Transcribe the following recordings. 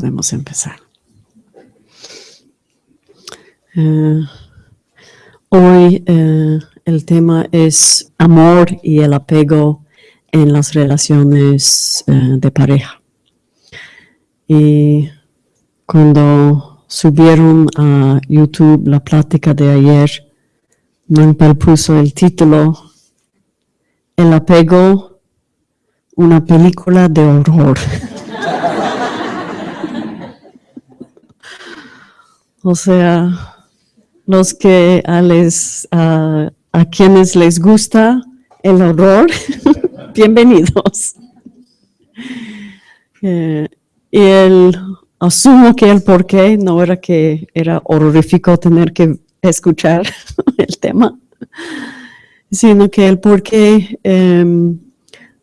Podemos empezar. Eh, hoy eh, el tema es amor y el apego en las relaciones eh, de pareja. Y cuando subieron a YouTube la plática de ayer, Manuel puso el título El apego, una película de horror. o sea, los que a, les, a, quienes les gusta el horror, bienvenidos. Eh, y el, asumo que el por qué no era que era horrorífico tener que escuchar el tema, sino que el por qué em,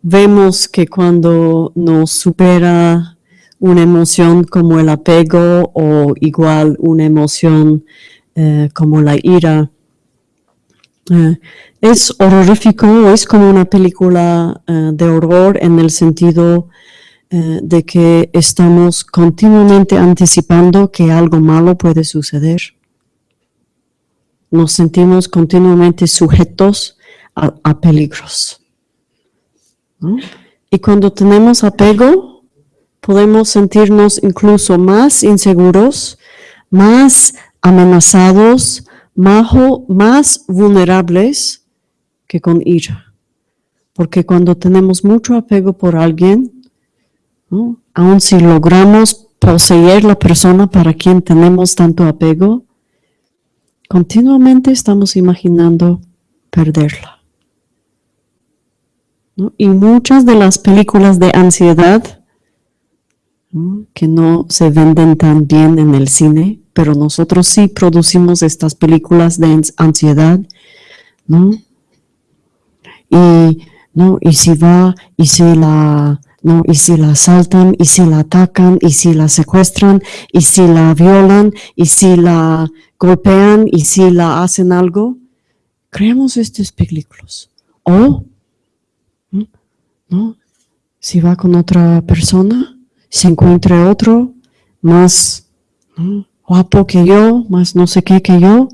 vemos que cuando nos supera una emoción como el apego o igual una emoción eh, como la ira. Eh, es horrorífico, es como una película eh, de horror en el sentido de que estamos continuamente anticipando que algo malo puede suceder. Nos sentimos continuamente sujetos a, peligros. Y cuando tenemos apego, podemos sentirnos incluso más inseguros, más amenazados, más vulnerables que con ira. Porque cuando tenemos mucho apego por alguien, aun si logramos poseer la persona para quien tenemos tanto apego, continuamente estamos imaginando perderla. Y muchas de las películas de ansiedad que no se venden tan bien en el cine, pero nosotros sí producimos estas películas de ansiedad, ¿no? Y, ¿no? y si va, y si la, ¿no? Y si la asaltan, y si la atacan, y si la secuestran, y si la violan, y si la golpean, y si la hacen algo, creamos estas películas. O, ¿no? Si va con otra persona, se encuentra otro más, guapo que yo, más no sé qué que yo.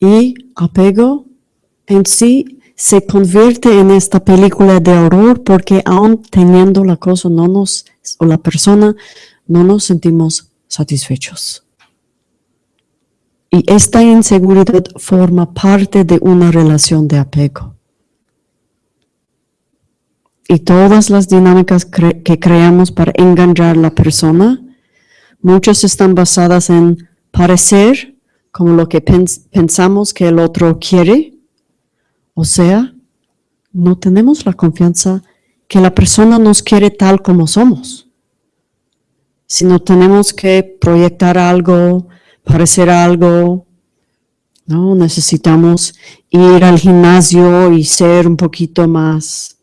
Y apego en sí se convierte en esta película de horror porque aún teniendo la cosa no nos, o la persona, no nos sentimos satisfechos. Y esta inseguridad forma parte de una relación de apego y todas las dinámicas que creamos para engañar a la persona, muchas están basadas en parecer como lo que pensamos que el otro quiere, o sea, no tenemos la confianza que la persona nos quiere tal como somos, sino tenemos que proyectar algo, parecer algo, ¿no? Necesitamos ir al gimnasio y ser un poquito más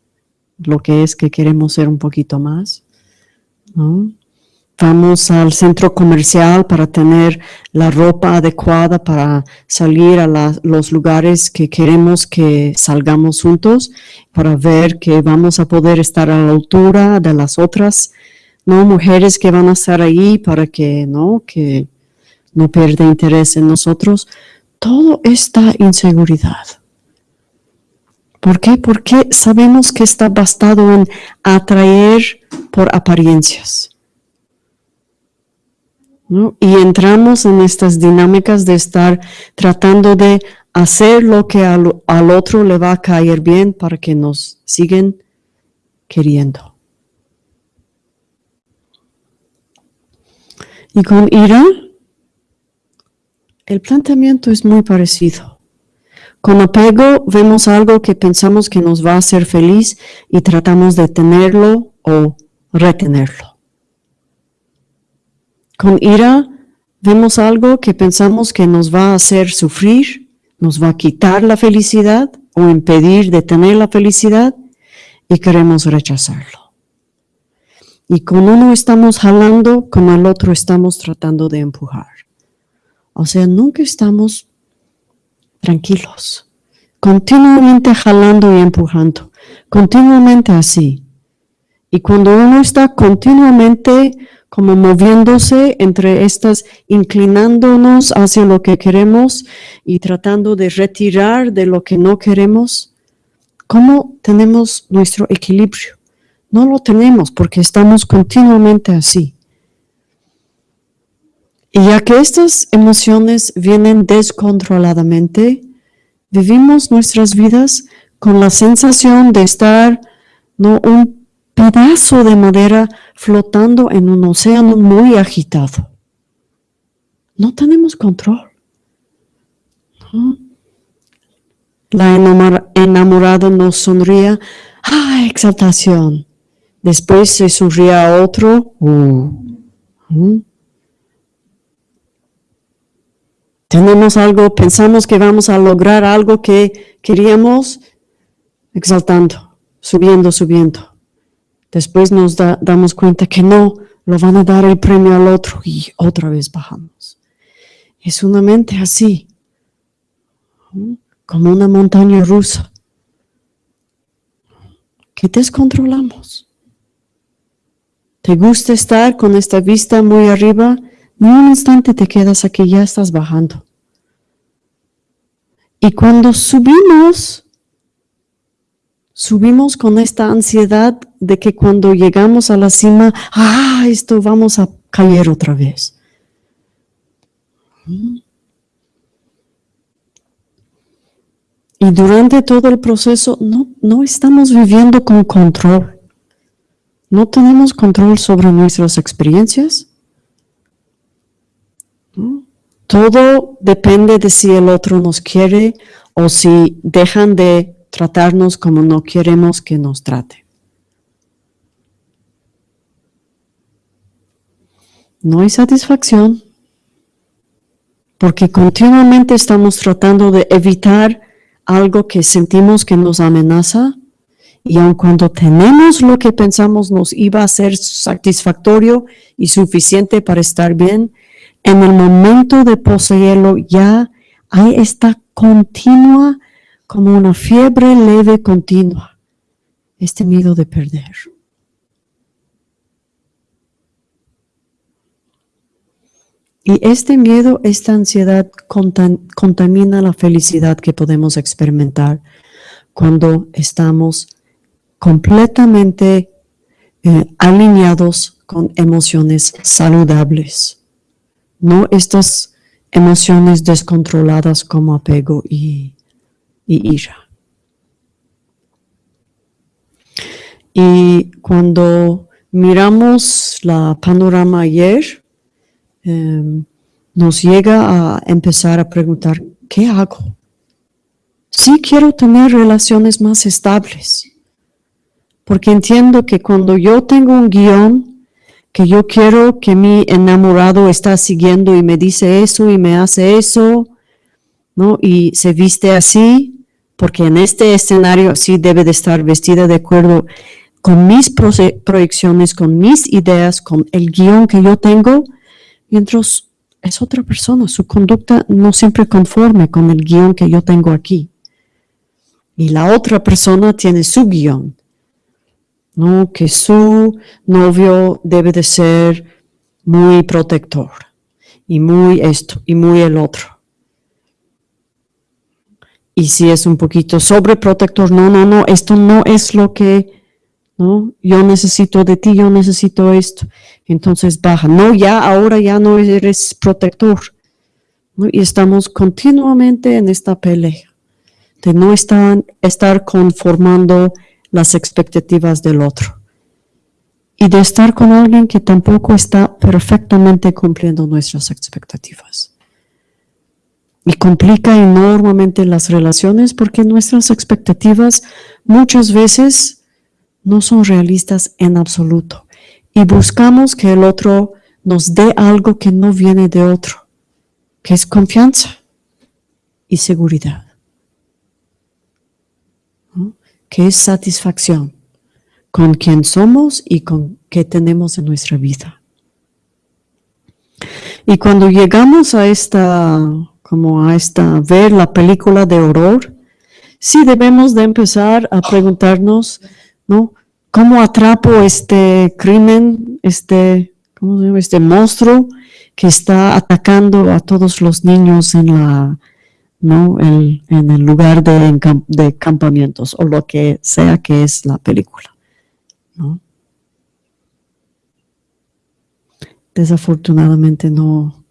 lo que es que queremos ser un poquito más. Vamos al centro comercial para tener la ropa adecuada para salir a los lugares que queremos que salgamos juntos, para ver que vamos a poder estar a la altura de las otras ¿no? mujeres que van a estar ahí para que no, que no pierda interés en nosotros. Todo esta inseguridad ¿Por qué? Porque sabemos que está bastado en atraer por apariencias. Y entramos en estas dinámicas de estar tratando de hacer lo que al, al, otro le va a caer bien para que nos siguen queriendo. Y con ira, el planteamiento es muy parecido. Con apego vemos algo que pensamos que nos va a hacer feliz y tratamos de tenerlo o retenerlo. Con ira vemos algo que pensamos que nos va a hacer sufrir, nos va a quitar la felicidad o impedir de tener la felicidad y queremos rechazarlo. Y con uno estamos jalando, con el otro estamos tratando de empujar. O sea, nunca estamos tranquilos, continuamente jalando y empujando, continuamente así. Y cuando uno está continuamente como moviéndose entre estas, inclinándonos hacia lo que queremos y tratando de retirar de lo que no queremos, ¿cómo tenemos nuestro equilibrio? No lo tenemos porque estamos continuamente así. Y ya que estas emociones vienen descontroladamente, vivimos nuestras vidas con la sensación de estar no un pedazo de madera flotando en un océano muy agitado. No tenemos control. La enamorada nos sonría, ¡ah, exaltación! Después se sonría a otro, uh, tenemos algo, pensamos que vamos a lograr algo que queríamos, exaltando, subiendo, subiendo. Después nos damos cuenta que no, lo van a dar el premio al otro y otra vez bajamos. Es una mente así, como una montaña rusa, que descontrolamos. ¿Te gusta estar con esta vista muy arriba? Ni un instante te quedas aquí, ya estás bajando. Y cuando subimos, subimos con esta ansiedad de que cuando llegamos a la cima, ah, esto vamos a caer otra vez. Y durante todo el proceso no, no estamos viviendo con control. No tenemos control sobre nuestras experiencias. Todo depende de si el otro nos quiere o si dejan de tratarnos como no queremos que nos trate. No hay satisfacción porque continuamente estamos tratando de evitar algo que sentimos que nos amenaza y aun cuando tenemos lo que pensamos nos iba a ser satisfactorio y suficiente para estar bien, en el momento de poseerlo ya hay esta continua, como una fiebre leve continua, este miedo de perder. Y este miedo, esta ansiedad contamina la felicidad que podemos experimentar cuando estamos completamente eh, alineados con emociones saludables no estas emociones descontroladas como apego y, ira. Y cuando miramos la panorama ayer, em, nos llega a empezar a preguntar, ¿qué hago? Sí quiero tener relaciones más estables, porque entiendo que cuando yo tengo un guion que yo quiero que mi enamorado está siguiendo y me dice eso y me hace eso, ¿no? Y se viste así, porque en este escenario sí debe de estar vestida de acuerdo con mis proyecciones, con mis ideas, con el guion que yo tengo, mientras es otra persona, su conducta no siempre conforme con el guion que yo tengo aquí. Y la otra persona tiene su guion ¿no? que su novio debe de ser muy protector y muy esto y muy el otro. Y si es un poquito sobreprotector, no, no, no, esto no es lo que, ¿no? Yo necesito de ti, yo necesito esto. Entonces baja, no, ya, ahora ya no eres protector. Y estamos continuamente en esta pelea de no estar, estar conformando las expectativas del otro. Y de estar con alguien que tampoco está perfectamente cumpliendo nuestras expectativas. Y complica enormemente las relaciones porque nuestras expectativas muchas veces no son realistas en absoluto. Y buscamos que el otro nos dé algo que no viene de otro, que es confianza y seguridad que es satisfacción con quien somos y con qué tenemos en nuestra vida. Y cuando llegamos a esta, como a esta, ver la película de horror, sí debemos de empezar a preguntarnos, ¿no? ¿Cómo atrapo este crimen, este, ¿cómo se llama? este monstruo que está atacando a todos los niños en la, ¿no? en el lugar de, de, campamentos o lo que sea que es la película. ¿no? Desafortunadamente no,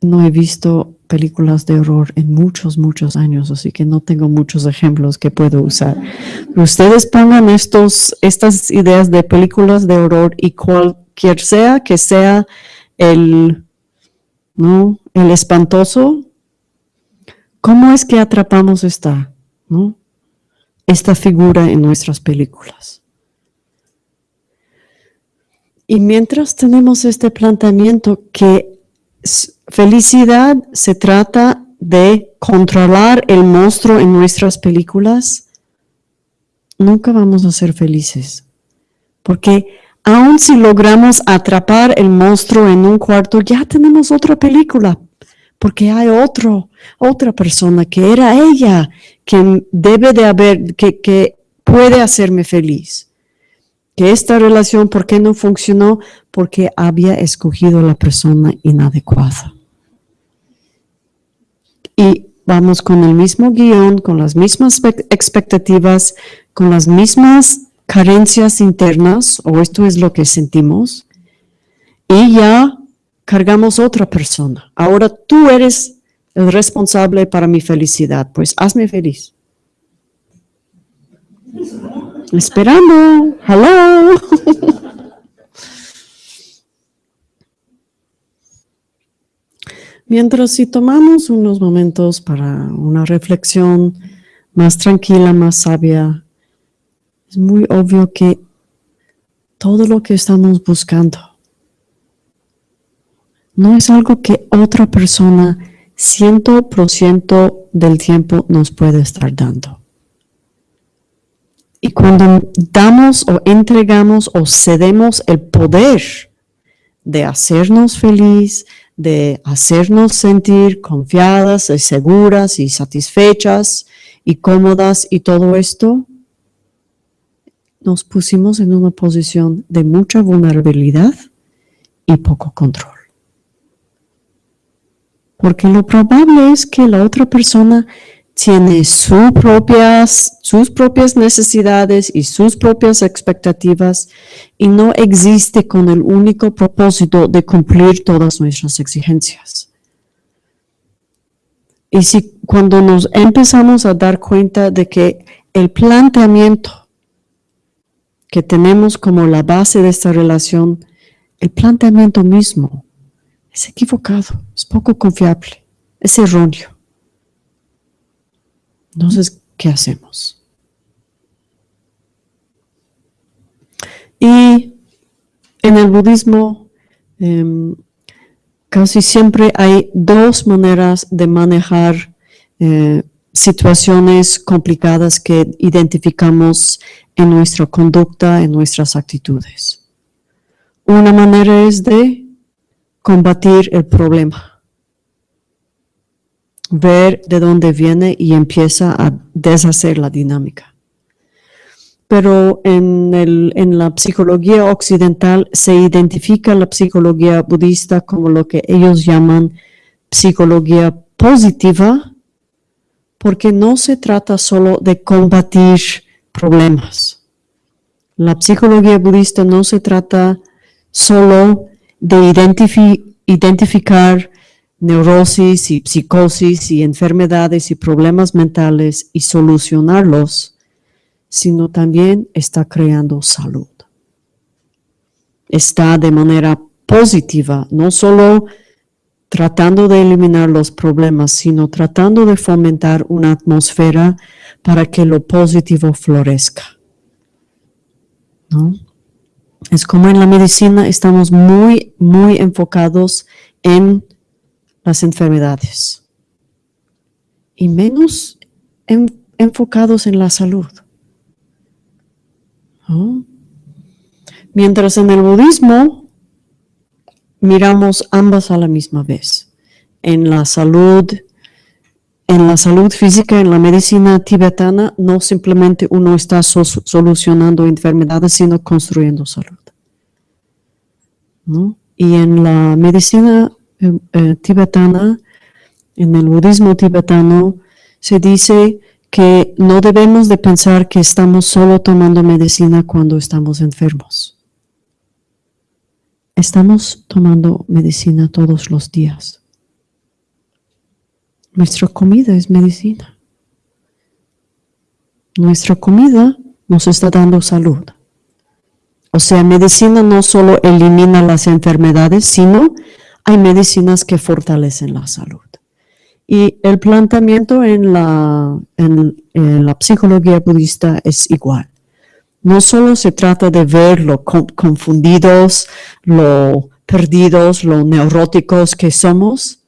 no he visto películas de horror en muchos, muchos años, así que no tengo muchos ejemplos que puedo usar. ustedes pongan estos, estas ideas de películas de horror y cualquier sea que sea el, ¿no? el espantoso, ¿cómo es que atrapamos esta, ¿no? esta figura en nuestras películas? Y mientras tenemos este planteamiento que felicidad se trata de controlar el monstruo en nuestras películas, nunca vamos a ser felices. Porque aun si logramos atrapar el monstruo en un cuarto, ya tenemos otra película. Porque hay otro, otra persona que era ella, que debe de haber, que, que puede hacerme feliz que esta relación, ¿por qué no funcionó? Porque había escogido la persona inadecuada. Y vamos con el mismo guion, con las mismas expectativas, con las mismas carencias internas, o esto es lo que sentimos, y ya cargamos otra persona. Ahora tú eres el responsable para mi felicidad, pues hazme feliz. Esperando. Hello. Mientras si tomamos unos momentos para una reflexión más tranquila, más sabia, es muy obvio que todo lo que estamos buscando no es algo que otra persona ciento por ciento del tiempo nos puede estar dando. Y cuando damos o entregamos o cedemos el poder de hacernos feliz, de hacernos sentir confiadas y seguras y satisfechas y cómodas y todo esto, nos pusimos en una posición de mucha vulnerabilidad y poco control. Porque lo probable es que la otra persona tiene sus propias, sus propias necesidades y sus propias expectativas y no existe con el único propósito de cumplir todas nuestras exigencias. Y si cuando nos empezamos a dar cuenta de que el planteamiento que tenemos como la base de esta relación, el planteamiento mismo es equivocado, es poco confiable, es erróneo entonces, ¿qué hacemos? Y en el budismo em, casi siempre hay dos maneras de manejar eh, situaciones complicadas que identificamos en nuestra conducta, en nuestras actitudes. Una manera es de combatir el problema ver de dónde viene y empieza a deshacer la dinámica. Pero en, en la psicología occidental se identifica la psicología budista como lo que ellos llaman psicología positiva, porque no se trata solo de combatir problemas. La psicología budista no se trata solo de identificar neurosis y psicosis y enfermedades y problemas mentales y solucionarlos, sino también está creando salud. Está de manera positiva, no solo tratando de eliminar los problemas, sino tratando de fomentar una atmósfera para que lo positivo florezca. Es como en la medicina estamos muy, muy enfocados en las enfermedades y menos enfocados en la salud. Mientras en el budismo miramos ambas a la misma vez, en la salud, en la salud física, en la medicina tibetana, no simplemente uno está solucionando enfermedades, sino construyendo salud. Y en la medicina eh, eh, tibetana, en el budismo tibetano, se dice que no debemos de pensar que estamos solo tomando medicina cuando estamos enfermos. Estamos tomando medicina todos los días. Nuestra comida es medicina. Nuestra comida nos está dando salud. O sea, medicina no solo elimina las enfermedades, sino hay medicinas que fortalecen la salud. Y el planteamiento en la, en, la psicología budista es igual. No solo se trata de ver lo confundidos, lo perdidos, lo neuróticos que somos,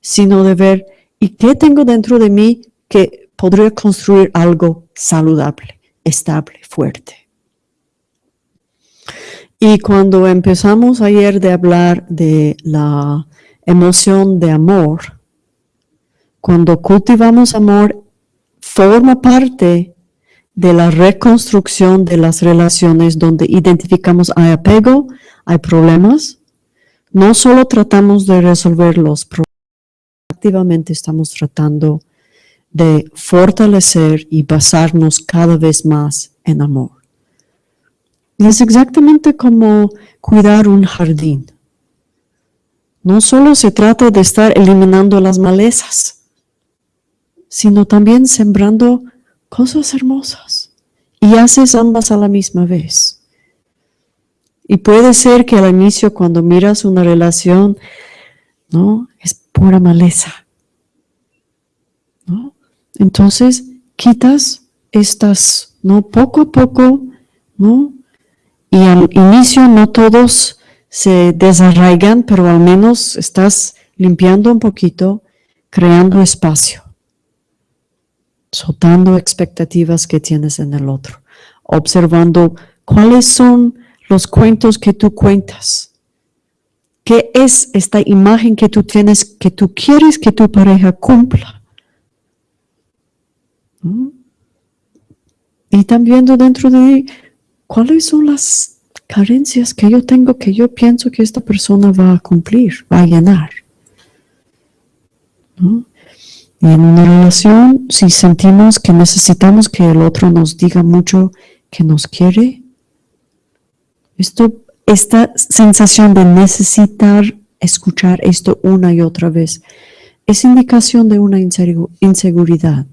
sino de ver, ¿y qué tengo dentro de mí que podría construir algo saludable, estable, fuerte? Y cuando empezamos ayer de hablar de la emoción de amor, cuando cultivamos amor, forma parte de la reconstrucción de las relaciones donde identificamos hay apego, hay problemas. No solo tratamos de resolver los problemas, activamente estamos tratando de fortalecer y basarnos cada vez más en amor. Y es exactamente como cuidar un jardín. No solo se trata de estar eliminando las malezas, sino también sembrando cosas hermosas. Y haces ambas a la misma vez. Y puede ser que al inicio cuando miras una relación, ¿no? Es pura maleza. ¿no? Entonces, quitas estas, ¿no? Poco a poco, ¿no? Y al inicio no todos se desarraigan, pero al menos estás limpiando un poquito, creando espacio soltando expectativas que tienes en el otro, observando cuáles son los cuentos que tú cuentas. ¿Qué es esta imagen que tú tienes que tú quieres que tu pareja cumpla? ¿Mm? Y también dentro de cuáles son las carencias que yo tengo que yo pienso que esta persona va a cumplir, va a llenar. ¿Mm? Y en una relación, si sentimos que necesitamos que el otro nos diga mucho que nos quiere, esto, esta sensación de necesitar escuchar esto una y otra vez es indicación de una inseguridad.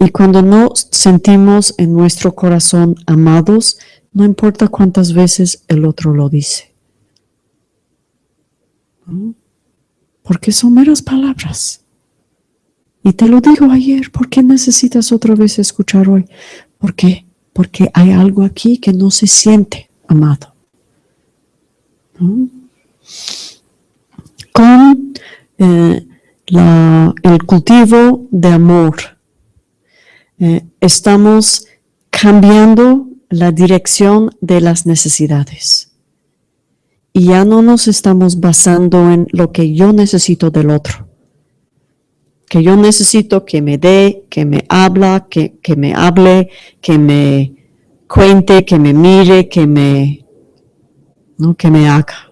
Y cuando no sentimos en nuestro corazón amados, no importa cuántas veces el otro lo dice porque son meras palabras. Y te lo digo ayer, ¿por qué necesitas otra vez escuchar hoy? ¿Por qué? Porque hay algo aquí que no se siente amado. Con eh, el cultivo de amor, eh, estamos cambiando la dirección de las necesidades y ya no nos estamos basando en lo que yo necesito del otro. Que yo necesito que me dé, que me habla, que, me hable, que me cuente, que me mire, que me, ¿no? que me haga.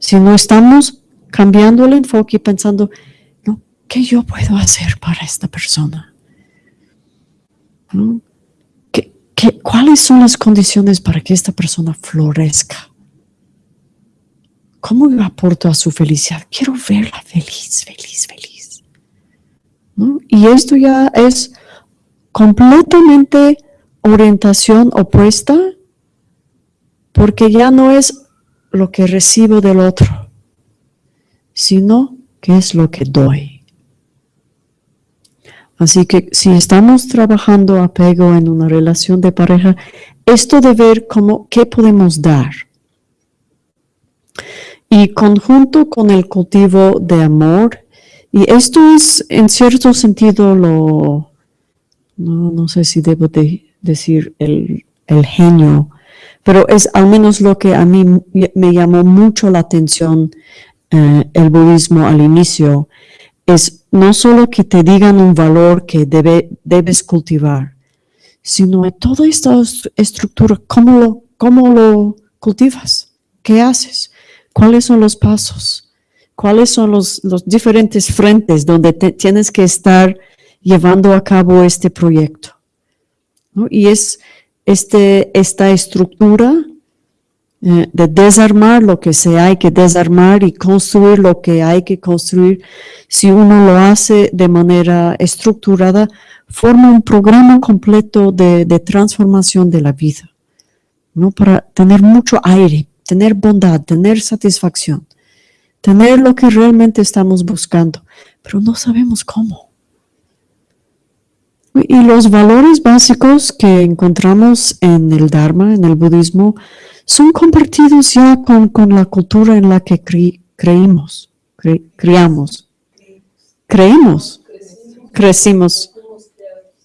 Si no estamos cambiando el enfoque y pensando, ¿no? ¿qué yo puedo hacer para esta persona? cuáles son las condiciones para que esta persona florezca? ¿Cómo yo aporto a su felicidad? Quiero verla feliz, feliz, feliz. Y esto ya es completamente orientación opuesta porque ya no es lo que recibo del otro, sino que es lo que doy. Así que si estamos trabajando apego en una relación de pareja, esto de ver cómo, qué podemos dar y conjunto con el cultivo de amor. Y esto es en cierto sentido lo, no, sé si debo decir el, genio, pero es al menos lo que a mí me llamó mucho la atención eh, el budismo al inicio, es no solo que te digan un valor que debe, debes cultivar, sino toda esta estructura, ¿cómo lo, cómo lo cultivas? ¿Qué haces? ¿Cuáles son los pasos? ¿Cuáles son los, los diferentes frentes donde tienes que estar llevando a cabo este proyecto? Y es este, esta estructura eh, de desarmar lo que se hay que desarmar y construir lo que hay que construir, si uno lo hace de manera estructurada, forma un programa completo de, transformación de la vida, ¿no? Para tener mucho aire, tener bondad, tener satisfacción, tener lo que realmente estamos buscando, pero no sabemos cómo. Y los valores básicos que encontramos en el Dharma, en el budismo, son compartidos ya con, la cultura en la que creímos, criamos. Creímos, crecimos,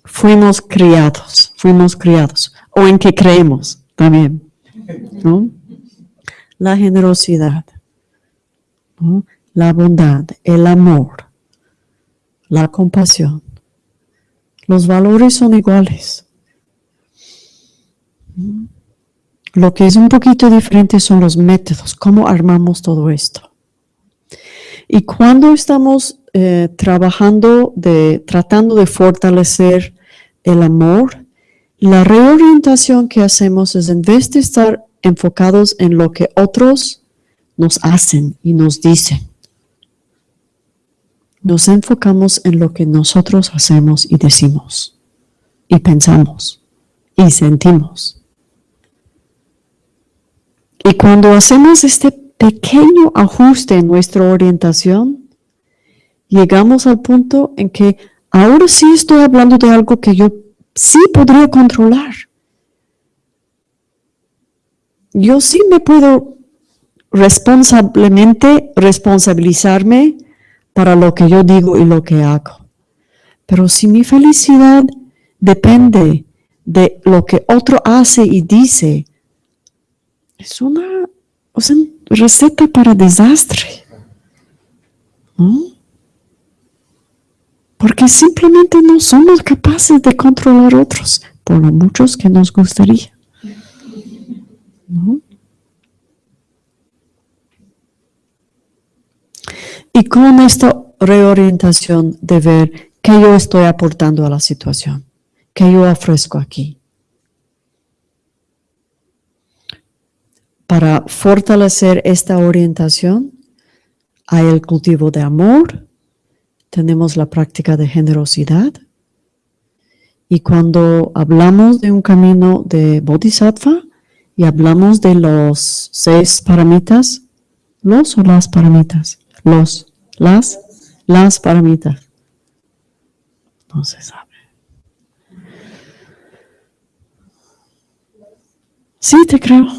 fuimos criados, fuimos criados, o en que creemos también. La generosidad, la bondad, el amor, la compasión. Los valores son iguales. Lo que es un poquito diferente son los métodos, cómo armamos todo esto. Y cuando estamos eh, trabajando, de, tratando de fortalecer el amor, la reorientación que hacemos es en vez de estar enfocados en lo que otros nos hacen y nos dicen, nos enfocamos en lo que nosotros hacemos y decimos, y pensamos, y sentimos. Y cuando hacemos este pequeño ajuste en nuestra orientación, llegamos al punto en que ahora sí estoy hablando de algo que yo sí podría controlar. Yo sí me puedo responsablemente responsabilizarme para lo que yo digo y lo que hago. Pero si mi felicidad depende de lo que otro hace y dice, es una, receta para desastre. Porque simplemente no somos capaces de controlar otros, por lo muchos que nos gustaría. Y con esta reorientación de ver qué yo estoy aportando a la situación, qué yo ofrezco aquí. Para fortalecer esta orientación hay el cultivo de amor, tenemos la práctica de generosidad y cuando hablamos de un camino de bodhisattva y hablamos de los seis paramitas, los o las paramitas, los, las, las paramitas, no se sabe. Sí, te creo.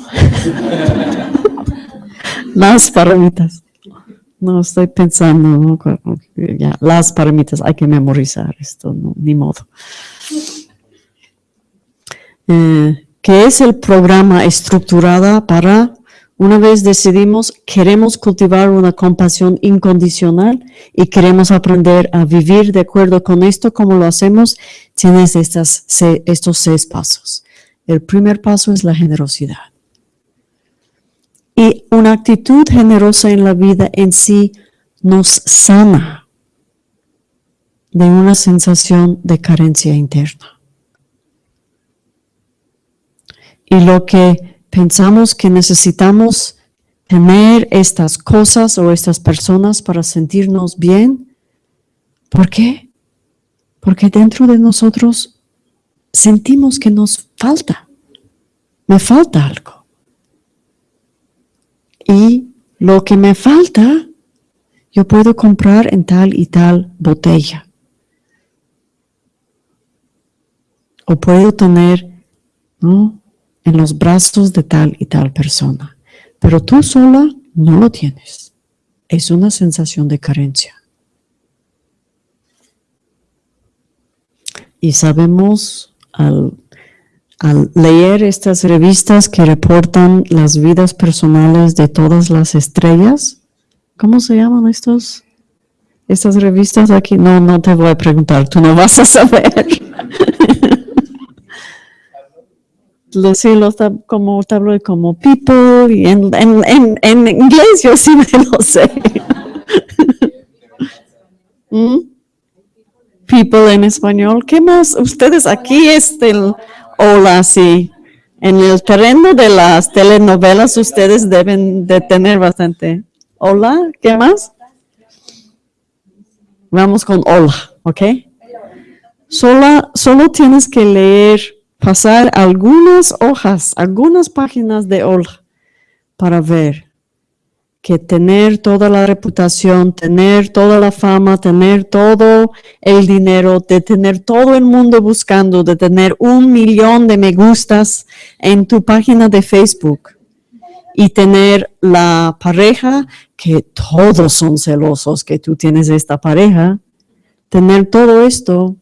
las paramitas. No estoy pensando, ya, las paramitas, hay que memorizar esto, ni modo. Eh, ¿Qué es el programa estructurada para, una vez decidimos, queremos cultivar una compasión incondicional y queremos aprender a vivir de acuerdo con esto, como lo hacemos, tienes estas, estos seis pasos. El primer paso es la generosidad. Y una actitud generosa en la vida en sí nos sana de una sensación de carencia interna. Y lo que pensamos que necesitamos tener estas cosas o estas personas para sentirnos bien, ¿por qué? Porque dentro de nosotros sentimos que nos falta, me falta algo. Y lo que me falta, yo puedo comprar en tal y tal botella. O puedo tener en los brazos de tal y tal persona. Pero tú sola no lo tienes. Es una sensación de carencia. Y sabemos al, leer estas revistas que reportan las vidas personales de todas las estrellas, ¿cómo se llaman estos? Estas revistas aquí, no, no te voy a preguntar, tú no vas a saber. los hilos como tabloid como people y en, en, en, inglés yo sí me lo sé. ¿Mm? People en español. ¿Qué más? Ustedes aquí es el hola, sí. En el terreno de las telenovelas ustedes deben de tener bastante. Hola, ¿qué más? Vamos con hola, ¿ok? Solo, solo tienes que leer pasar algunas hojas, algunas páginas de hola para ver que tener toda la reputación, tener toda la fama, tener todo el dinero, de tener todo el mundo buscando, de tener un millón de me gustas en tu página de Facebook y tener la pareja que todos son celosos que tú tienes esta pareja, tener todo esto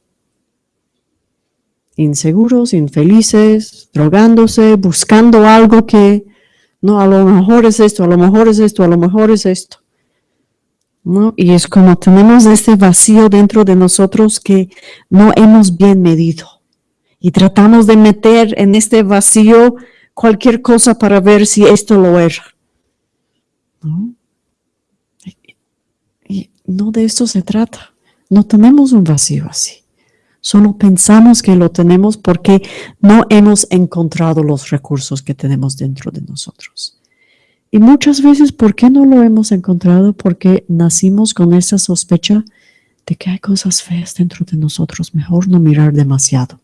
inseguros, infelices, drogándose, buscando algo que, no, a lo mejor es esto, a lo mejor es esto, a lo mejor es esto. ¿No? Y es como tenemos este vacío dentro de nosotros que no hemos bien medido. Y tratamos de meter en este vacío cualquier cosa para ver si esto lo era. ¿No? Y no de esto se trata. No tenemos un vacío así. Solo pensamos que lo tenemos porque no hemos encontrado los recursos que tenemos dentro de nosotros. Y muchas veces, ¿por qué no lo hemos encontrado? Porque nacimos con esa sospecha de que hay cosas feas dentro de nosotros. Mejor no mirar demasiado.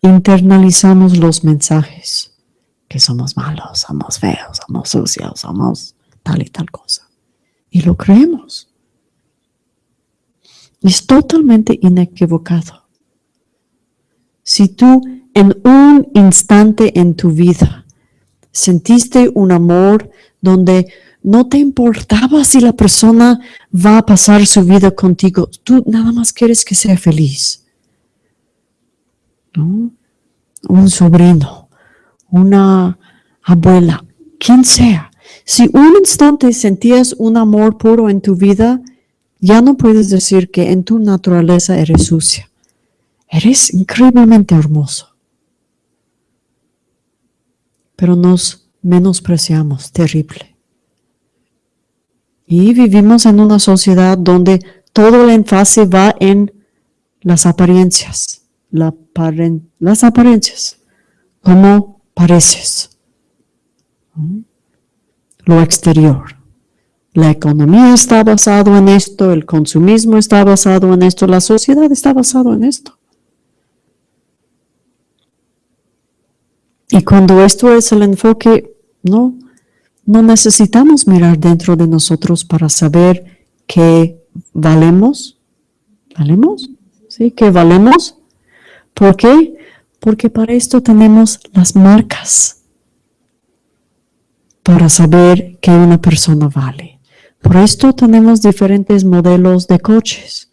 Internalizamos los mensajes que somos malos, somos feos, somos sucios, somos tal y tal cosa. Y lo creemos. Es totalmente inequivocado. Si tú en un instante en tu vida sentiste un amor donde no te importaba si la persona va a pasar su vida contigo, tú nada más quieres que sea feliz. Un sobrino, una abuela, quien sea. Si un instante sentías un amor puro en tu vida, ya no puedes decir que en tu naturaleza eres sucia. Eres increíblemente hermoso. Pero nos menospreciamos, terrible. Y vivimos en una sociedad donde todo el énfasis va en las apariencias, las apariencias, cómo pareces, lo exterior. La economía está basada en esto, el consumismo está basado en esto, la sociedad está basada en esto. Y cuando esto es el enfoque, no, no necesitamos mirar dentro de nosotros para saber que valemos. ¿Valemos? ¿Sí? ¿Que valemos? ¿Por qué? Porque para esto tenemos las marcas para saber que una persona vale. Por esto tenemos diferentes modelos de coches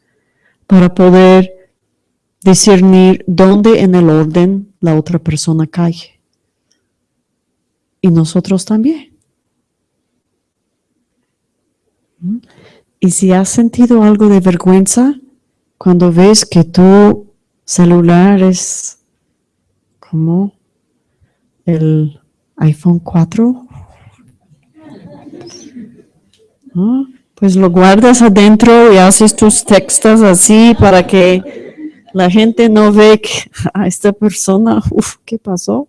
para poder discernir dónde en el orden la otra persona cae. Y nosotros también. ¿Mm? Y si has sentido algo de vergüenza cuando ves que tu celular es como el iPhone 4 Pues lo guardas adentro y haces tus textos así para que la gente no ve que a esta persona, uff, ¿qué pasó?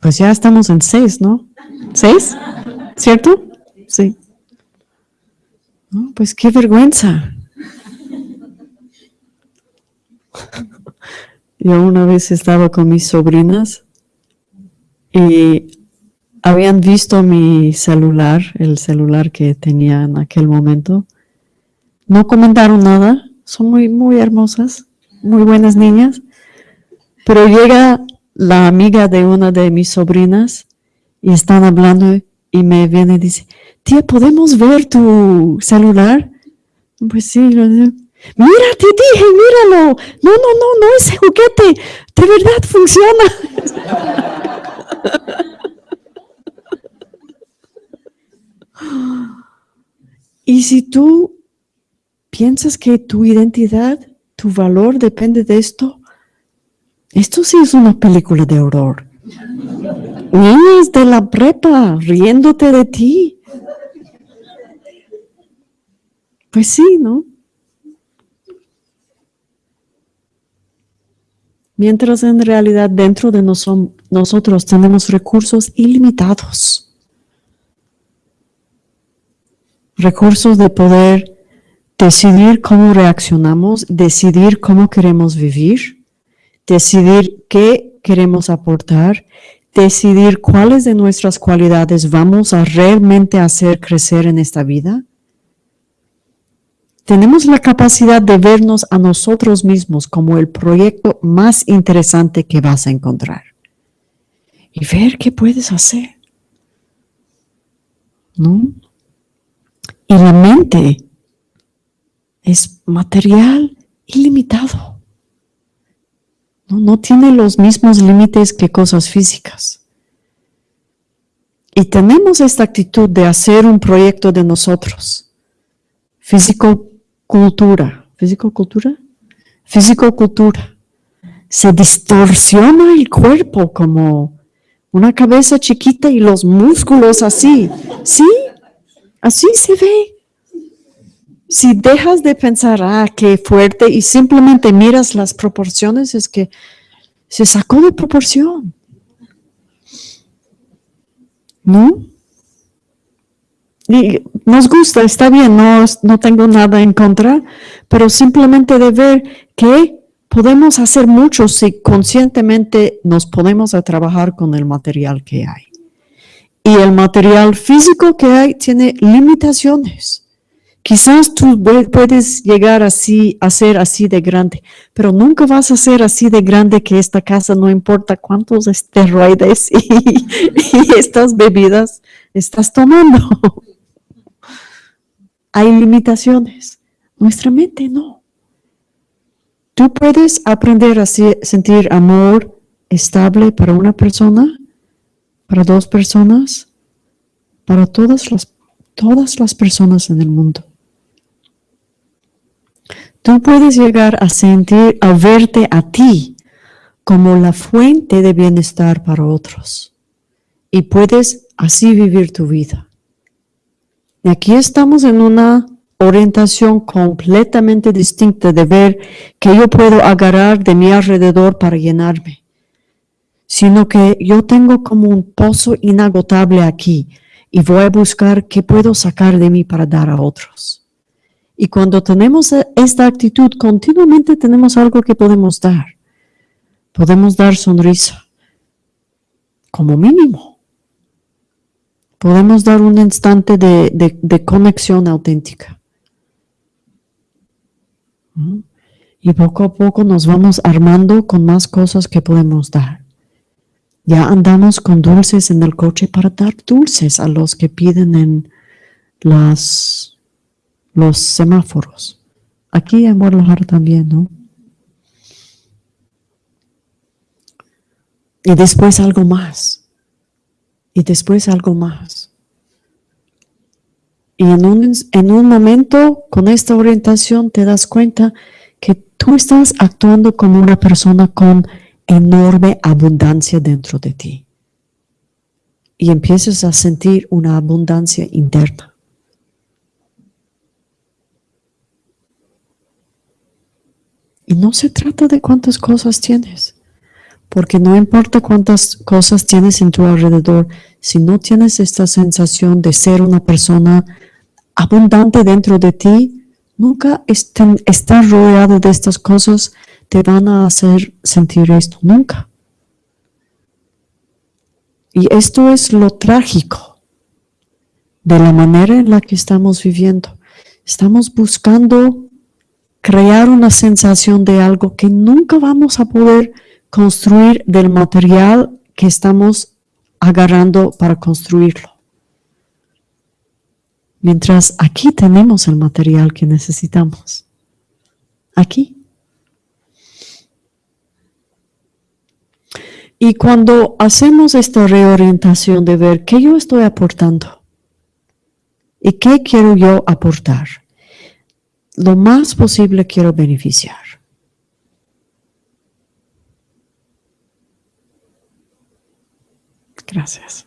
Pues ya estamos en seis, ¿no? ¿Seis? ¿Cierto? Sí. pues qué vergüenza. Yo una vez estaba con mis sobrinas y habían visto mi celular, el celular que tenía en aquel momento. No comentaron nada, son muy, muy hermosas, muy buenas niñas. Pero llega la amiga de una de mis sobrinas y están hablando y me viene y dice, tía, ¿podemos ver tu celular? Pues sí. Mira, te dije, míralo. No, no, no, no ese juguete. De verdad funciona. Y si tú piensas que tu identidad, tu valor depende de esto, esto sí es una película de horror. Niñas de la prepa riéndote de ti. Pues sí, ¿no? Mientras en realidad dentro de nosotros tenemos recursos ilimitados. Recursos de poder decidir cómo reaccionamos, decidir cómo queremos vivir, decidir qué queremos aportar, decidir cuáles de nuestras cualidades vamos a realmente hacer crecer en esta vida tenemos la capacidad de vernos a nosotros mismos como el proyecto más interesante que vas a encontrar y ver qué puedes hacer. ¿No? Y la mente es material ilimitado. No, no tiene los mismos límites que cosas físicas. Y tenemos esta actitud de hacer un proyecto de nosotros, físico cultura, físico-cultura, físico-cultura. Se distorsiona el cuerpo como una cabeza chiquita y los músculos así. ¿Sí? Así se ve. Si dejas de pensar, ah, qué fuerte, y simplemente miras las proporciones, es que se sacó de proporción. ¿No? Y nos gusta, está bien, no, no tengo nada en contra, pero simplemente de ver que podemos hacer mucho si conscientemente nos ponemos a trabajar con el material que hay. Y el material físico que hay tiene limitaciones. Quizás tú puedes llegar así, a ser así de grande, pero nunca vas a ser así de grande que esta casa no importa cuántos esteroides y, estas bebidas estás tomando. hay limitaciones. Nuestra mente no. Tú puedes aprender a sentir amor estable para una persona, para dos personas, para todas las, todas las personas en el mundo. Tú puedes llegar a sentir, a verte a ti como la fuente de bienestar para otros. Y puedes así vivir tu vida. Y aquí estamos en una orientación completamente distinta de ver que yo puedo agarrar de mi alrededor para llenarme, sino que yo tengo como un pozo inagotable aquí y voy a buscar qué puedo sacar de mí para dar a otros. Y cuando tenemos esta actitud, continuamente tenemos algo que podemos dar. Podemos dar sonrisa, como mínimo podemos dar un instante de, conexión auténtica. Y poco a poco nos vamos armando con más cosas que podemos dar. Ya andamos con dulces en el coche para dar dulces a los que piden en las, los semáforos. Aquí en Guadalajara también, ¿no? Y después algo más y después algo más. Y en un, en un momento con esta orientación te das cuenta que tú estás actuando como una persona con enorme abundancia dentro de ti. Y empiezas a sentir una abundancia interna. Y no se trata de cuántas cosas tienes. Porque no importa cuántas cosas tienes en tu alrededor, si no tienes esta sensación de ser una persona abundante dentro de ti, nunca estar rodeado de estas cosas te van a hacer sentir esto, nunca. Y esto es lo trágico de la manera en la que estamos viviendo. Estamos buscando crear una sensación de algo que nunca vamos a poder construir del material que estamos agarrando para construirlo. Mientras aquí tenemos el material que necesitamos. Aquí. Y cuando hacemos esta reorientación de ver qué yo estoy aportando, ¿Y qué quiero yo aportar? Lo más posible quiero beneficiar. Gracias.